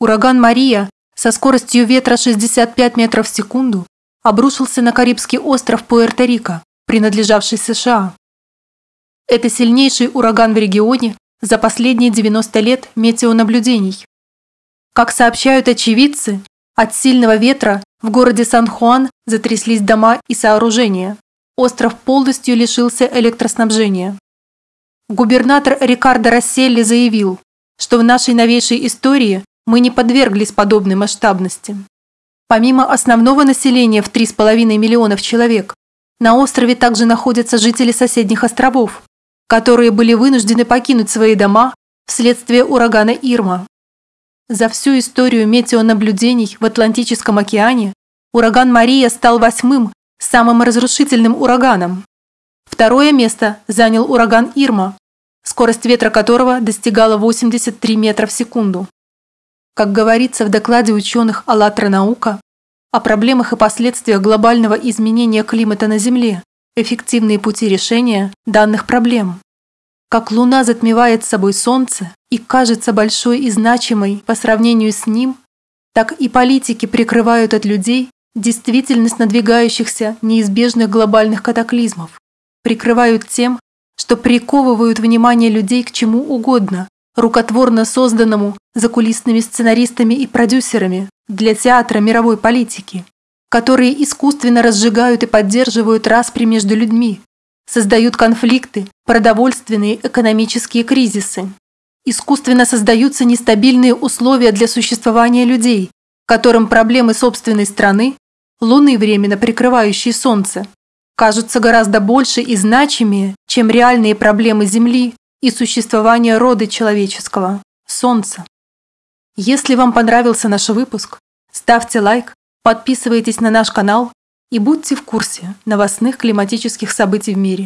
Ураган Мария со скоростью ветра 65 метров в секунду обрушился на Карибский остров Пуэрто-Рико, принадлежавший США. Это сильнейший ураган в регионе за последние 90 лет метеонаблюдений. Как сообщают очевидцы, от сильного ветра в городе Сан-Хуан затряслись дома и сооружения. Остров полностью лишился электроснабжения. Губернатор Рикардо Расселли заявил, что в нашей новейшей истории мы не подверглись подобной масштабности. Помимо основного населения в 3,5 миллионов человек, на острове также находятся жители соседних островов, которые были вынуждены покинуть свои дома вследствие урагана Ирма. За всю историю метеонаблюдений в Атлантическом океане ураган Мария стал восьмым самым разрушительным ураганом. Второе место занял ураган Ирма, скорость ветра которого достигала 83 метра в секунду. Как говорится в докладе ученых «АЛЛАТРА наука», о проблемах и последствиях глобального изменения климата на Земле, эффективные пути решения данных проблем. Как Луна затмевает собой Солнце и кажется большой и значимой по сравнению с ним, так и политики прикрывают от людей действительность надвигающихся неизбежных глобальных катаклизмов, прикрывают тем, что приковывают внимание людей к чему угодно, рукотворно созданному закулисными сценаристами и продюсерами для театра мировой политики, которые искусственно разжигают и поддерживают распри между людьми, создают конфликты, продовольственные экономические кризисы. Искусственно создаются нестабильные условия для существования людей, которым проблемы собственной страны, луны временно прикрывающие солнце, кажутся гораздо больше и значимее, чем реальные проблемы Земли и существования рода человеческого – Солнца. Если вам понравился наш выпуск, ставьте лайк, подписывайтесь на наш канал и будьте в курсе новостных климатических событий в мире.